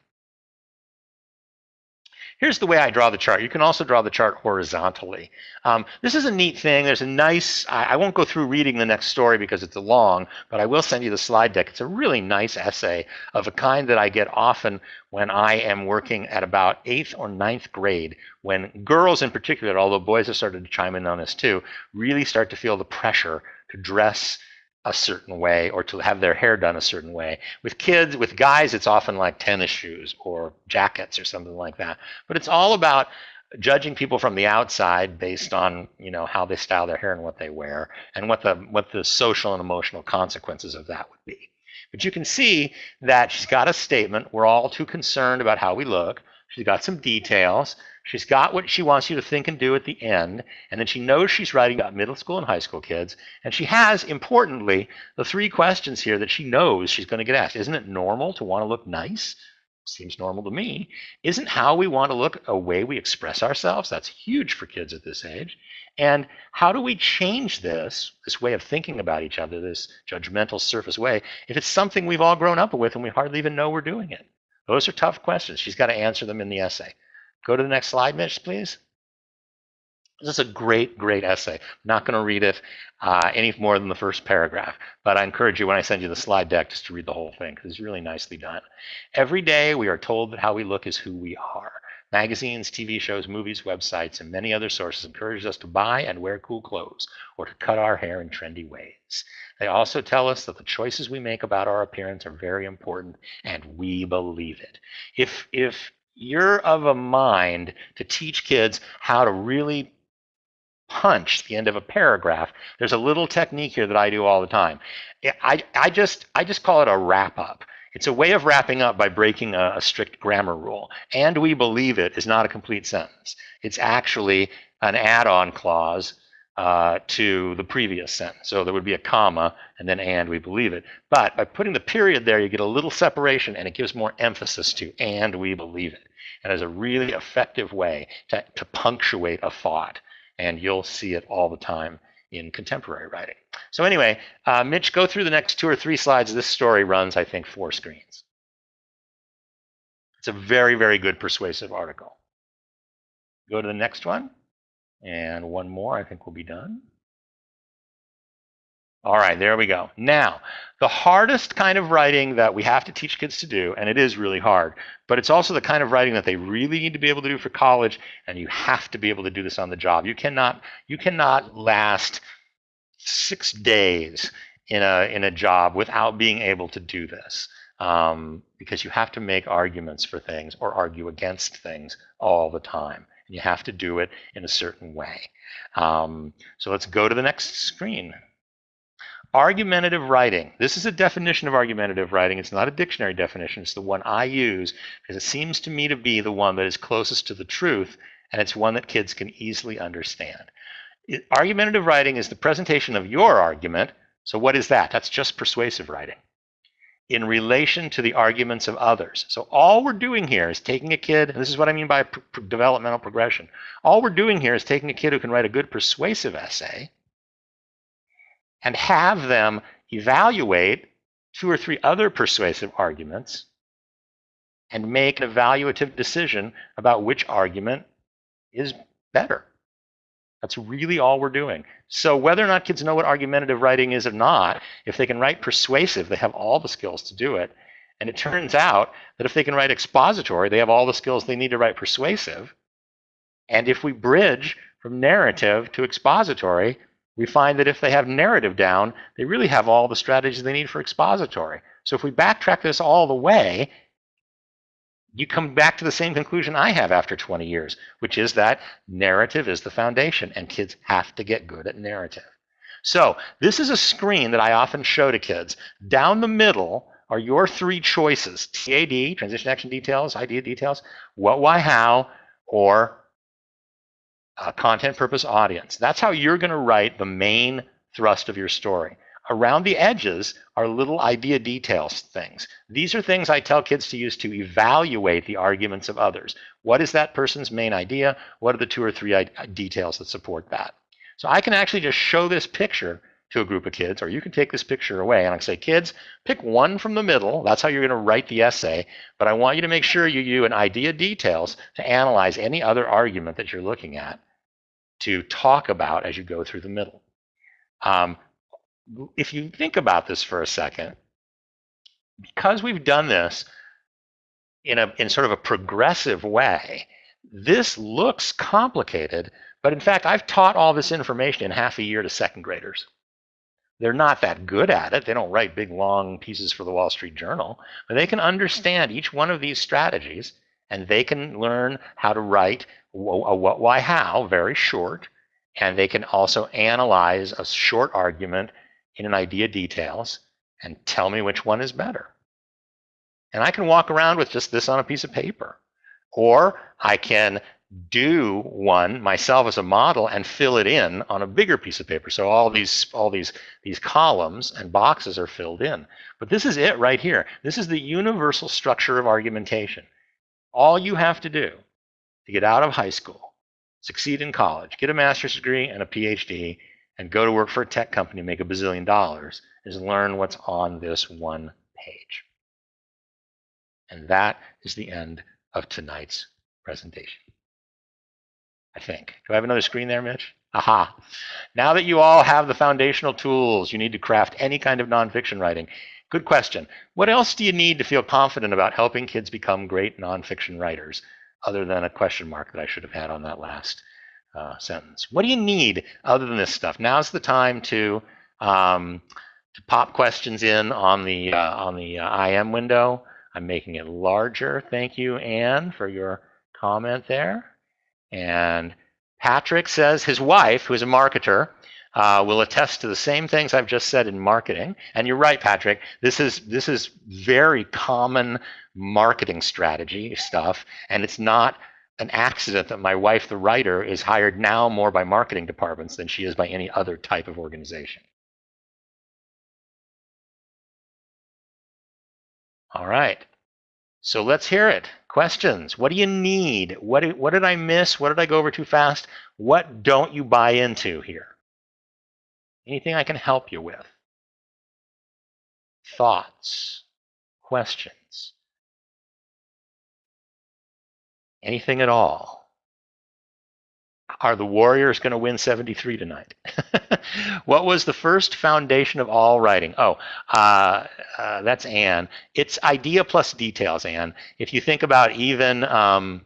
Here's the way I draw the chart. You can also draw the chart horizontally. Um, this is a neat thing. There's a nice, I, I, won't go through reading the next story because it's a long, but I will send you the slide deck. It's a really nice essay of a kind that I get often when I am working at about eighth or ninth grade, when girls in particular, although boys have started to chime in on this too, really start to feel the pressure to dress a certain way or to have their hair done a certain way. With kids, with guys, it's often like tennis shoes or jackets or something like that. But it's all about judging people from the outside based on you know how they style their hair and what they wear and what the what the social and emotional consequences of that would be. But you can see that she's got a statement. We're all too concerned about how we look. She's got some details. She's got what she wants you to think and do at the end, and then she knows she's writing about middle school and high school kids, and she has, importantly, the three questions here that she knows she's going to get asked. Isn't it normal to want to look nice? Seems normal to me. Isn't how we want to look a way we express ourselves? That's huge for kids at this age. And how do we change this, this way of thinking about each other, this judgmental surface way, if it's something we've all grown up with and we hardly even know we're doing it? Those are tough questions. She's got to answer them in the essay. Go to the next slide, Mitch, please. This is a great, great essay. I'm not going to read it uh, any more than the first paragraph, but I encourage you when I send you the slide deck just to read the whole thing because it's really nicely done. Every day we are told that how we look is who we are. Magazines, TV shows, movies, websites, and many other sources encourage us to buy and wear cool clothes or to cut our hair in trendy ways. They also tell us that the choices we make about our appearance are very important and we believe it. If, if you're of a mind to teach kids how to really punch the end of a paragraph, there's a little technique here that I do all the time. I, I, just, I just call it a wrap up. It's a way of wrapping up by breaking a, a, strict grammar rule. And we believe it is not a complete sentence. It's actually an add-on clause uh, to the previous sentence. So there would be a comma and then and we believe it. But by putting the period there, you get a little separation and it gives more emphasis to and we believe it. And it's a really effective way to, to punctuate a thought. And you'll see it all the time in contemporary writing. So anyway, uh, Mitch, go through the next two or three slides. This story runs, I think, four screens. It's a very, very good persuasive article. Go to the next one. And one more, I think we'll be done. All right, there we go. Now, the hardest kind of writing that we have to teach kids to do, and it is really hard, but it's also the kind of writing that they really need to be able to do for college, and you have to be able to do this on the job. You cannot, you cannot last six days in a in a job without being able to do this, um, because you have to make arguments for things or argue against things all the time. You have to do it in a certain way. Um, so let's go to the next screen. Argumentative writing. This is a definition of argumentative writing. It's not a dictionary definition. It's the one I use because it seems to me to be the one that is closest to the truth, and it's one that kids can easily understand. It, argumentative writing is the presentation of your argument. So what is that? That's just persuasive writing in relation to the arguments of others. So all we're doing here is taking a kid, this is what I mean by developmental progression. All we're doing here is taking a kid who can write a good persuasive essay and have them evaluate two or three other persuasive arguments and make an evaluative decision about which argument is better. That's really all we're doing. So whether or not kids know what argumentative writing is or not, if they can write persuasive, they have all the skills to do it. And it turns out that if they can write expository, they have all the skills they need to write persuasive. And if we bridge from narrative to expository, we find that if they have narrative down, they really have all the strategies they need for expository. So if we backtrack this all the way, you come back to the same conclusion I have after 20 years, which is that narrative is the foundation and kids have to get good at narrative. So this is a screen that I often show to kids. Down the middle are your three choices, TAD, transition action details, idea details, what, why, how, or uh, content purpose audience. That's how you're going to write the main thrust of your story. Around the edges are little idea details things. These are things I tell kids to use to evaluate the arguments of others. What is that person's main idea? What are the two or three details that support that? So I can actually just show this picture to a group of kids, or you can take this picture away and I say, kids, pick one from the middle. That's how you're going to write the essay. But I want you to make sure you use an idea details to analyze any other argument that you're looking at to talk about as you go through the middle. Um, if you think about this for a second, because we've done this in a in sort of a progressive way, this looks complicated, but in fact, I've taught all this information in half a year to second graders. They're not that good at it. They don't write big, long pieces for the Wall Street Journal, but they can understand each one of these strategies and they can learn how to write a what, why, how, very short, and they can also analyze a short argument in an idea details and tell me which one is better. And I can walk around with just this on a piece of paper. Or I can do one myself as a model and fill it in on a bigger piece of paper. So all these all these these columns and boxes are filled in. But this is it right here. This is the universal structure of argumentation. All you have to do to get out of high school, succeed in college, get a master's degree and a PhD, and go to work for a tech company, make a bazillion dollars, is learn what's on this one page. And that is the end of tonight's presentation. I think. Do I have another screen there, Mitch? Aha. Now that you all have the foundational tools you need to craft any kind of nonfiction writing, good question. What else do you need to feel confident about helping kids become great nonfiction writers? other than a question mark that I should have had on that last uh, sentence. What do you need other than this stuff? Now's the time to um, to pop questions in on the uh, on the uh, IM window. I'm making it larger. Thank you, Anne, for your comment there. And Patrick says his wife, who is a marketer, uh, will attest to the same things I've just said in marketing. And you're right, Patrick. This is this is very common marketing strategy stuff, and it's not an accident that my wife, the writer, is hired now more by marketing departments than she is by any other type of organization. All right. So let's hear it. Questions. What do you need? What what did I miss? What did I go over too fast? What don't you buy into here? Anything I can help you with? Thoughts? Questions? Anything at all? Are the Warriors going to win 73 tonight? what was the first foundation of all writing? Oh, uh, uh, that's Anne. It's idea plus details, Anne. If you think about even um,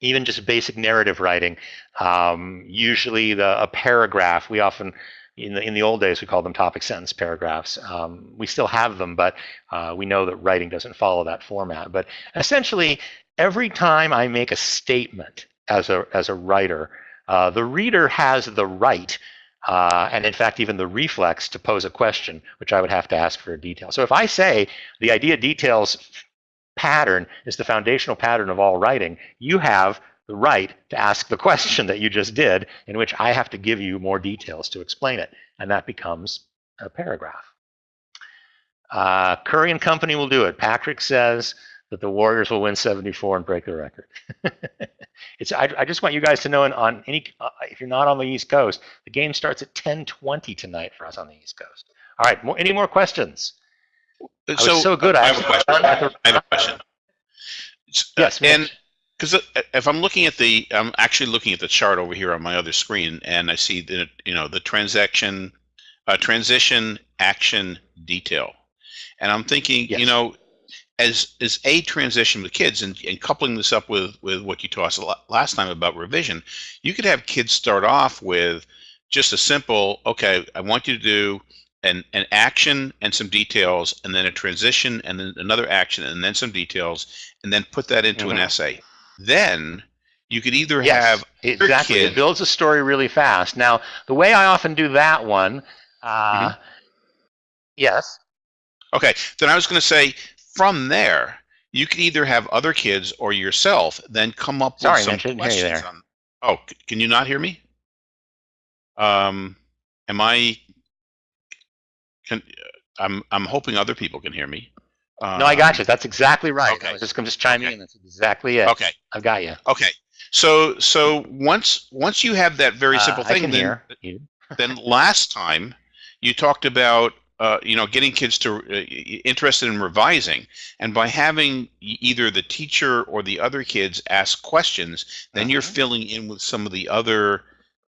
even just basic narrative writing, um, usually the, a paragraph, we often in the in the old days we called them topic sentence paragraphs. Um, we still have them, but uh, we know that writing doesn't follow that format. But essentially, every time I make a statement as a as a writer, uh, the reader has the right. Uh, and in fact, even the reflex to pose a question, which I would have to ask for a detail. So if I say the idea details pattern is the foundational pattern of all writing, you have the right to ask the question that you just did, in which I have to give you more details to explain it. And that becomes a paragraph. Uh, Curry and Company will do it. Patrick says that the Warriors will win 74 and break the record. it's I, I, just want you guys to know, on any uh, if you're not on the East Coast, the game starts at 10:20 tonight for us on the East Coast. All right, more, any more questions? So, so good. I, I have a question. I have a question. Yes, and because if I'm looking at the, I'm actually looking at the chart over here on my other screen, and I see that you know the transaction, uh, transition, action, detail, and I'm thinking, yes. you know, as as a transition with kids, and, and coupling this up with with what you taught us last time about revision, you could have kids start off with just a simple, okay, I want you to do an, an action and some details, and then a transition, and then another action, and then some details, and then put that into mm -hmm. an mm-hmm. essay then you could either yes, have exactly kid, it builds a story really fast. Now, the way I often do that one, uh, mm-hmm. yes. Okay, then I was going to say from there you could either have other kids or yourself then come up Sorry, with some Mitch, questions. On, oh, can you not hear me? Um, am I? Can I'm I'm hoping other people can hear me. Uh, no, I got you. That's exactly right. Okay. I was just to just chiming okay. in. That's exactly it. Okay. I've got you. Okay. So so once once you have that very uh, simple uh, thing, then, then last time you talked about uh, you know getting kids to uh, interested in revising, and by having either the teacher or the other kids ask questions, then you're uh-huh. filling in with some of the other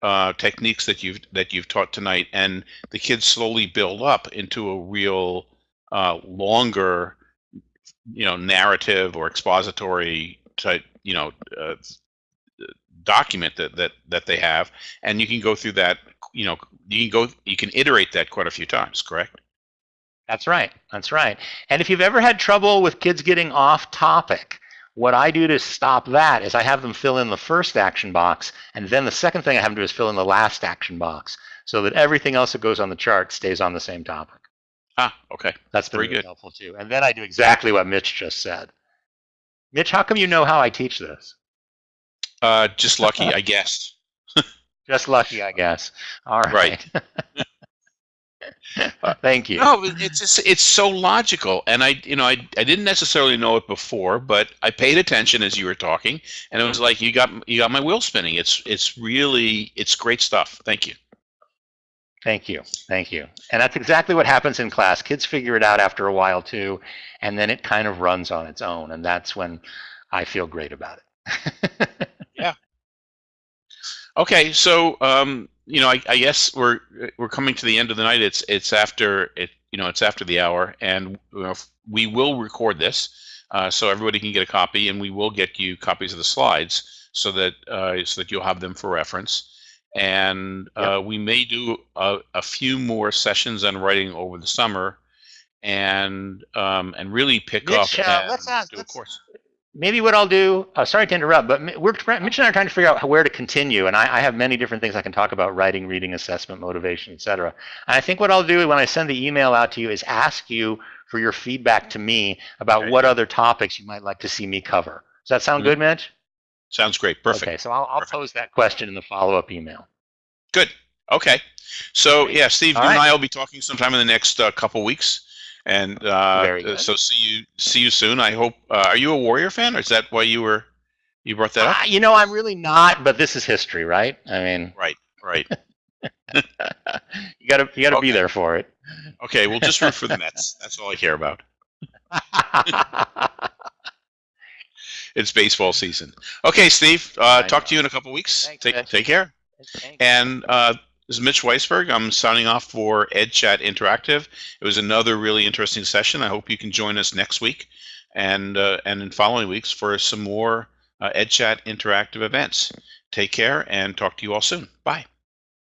uh, techniques that you've that you've taught tonight, and the kids slowly build up into a real uh, longer you know narrative or expository type you know uh, document that that that they have and you can go through that you know you can go you can iterate that quite a few times correct that's right that's right and if you've ever had trouble with kids getting off topic what I do to stop that is I have them fill in the first action box and then the second thing I have them do is fill in the last action box so that everything else that goes on the chart stays on the same topic Ah, okay. That's been very really good. helpful too. And then I do exactly what Mitch just said. Mitch, how come you know how I teach this? Uh, just lucky, I guess. just lucky, I guess. All right. Right. Thank you. No, it's just, it's so logical, and I you know I I didn't necessarily know it before, but I paid attention as you were talking, and it was like you got you got my wheel spinning. It's it's really it's great stuff. Thank you. Thank you. Thank you. And that's exactly what happens in class. Kids figure it out after a while too, and then it kind of runs on its own. And that's when I feel great about it. Okay, so um, you know, I, I, guess we're we're coming to the end of the night. It's it's after it you know it's after the hour, and you know, we will record this. uh, so everybody can get a copy, and we will get you copies of the slides so that uh, so that you'll have them for reference. And uh, we may do a, a few more sessions on writing over the summer, and um, and really pick Mitch, up uh, and let's ask- do a let's- course. Maybe what I'll do, uh, sorry to interrupt, but we're Mitch and I are trying to figure out where to continue, and I, I have many different things I can talk about: writing, reading, assessment, motivation, etc. And I think what I'll do when I send the email out to you is ask you for your feedback to me about Okay. what other topics you might like to see me cover. Does that sound Mhm. good, Mitch? Sounds great. Perfect. Okay, so I'll, I'll pose that question in the follow-up email. Good. Okay. So yeah, Steve, All you and. I will be talking sometime in the next uh, couple weeks, and uh, so see you see you soon. I hope. Uh, are you a Warrior fan, or is that why you were you brought that up? Ah, you know, I'm really not, but this is history, right? I mean, Right. Right. you gotta you gotta be there for it. Okay. We'll just root for the Mets. That's all I care about. It's baseball season. Okay, Steve. Uh, talk to you in a couple weeks. Thanks, take take care. And uh, this is Mitch Weisburgh. I'm signing off for EdChat Interactive. It was another really interesting session. I hope you can join us next week and uh, and in following weeks for some more uh, EdChat Interactive events. Take care and talk to you all soon. Bye.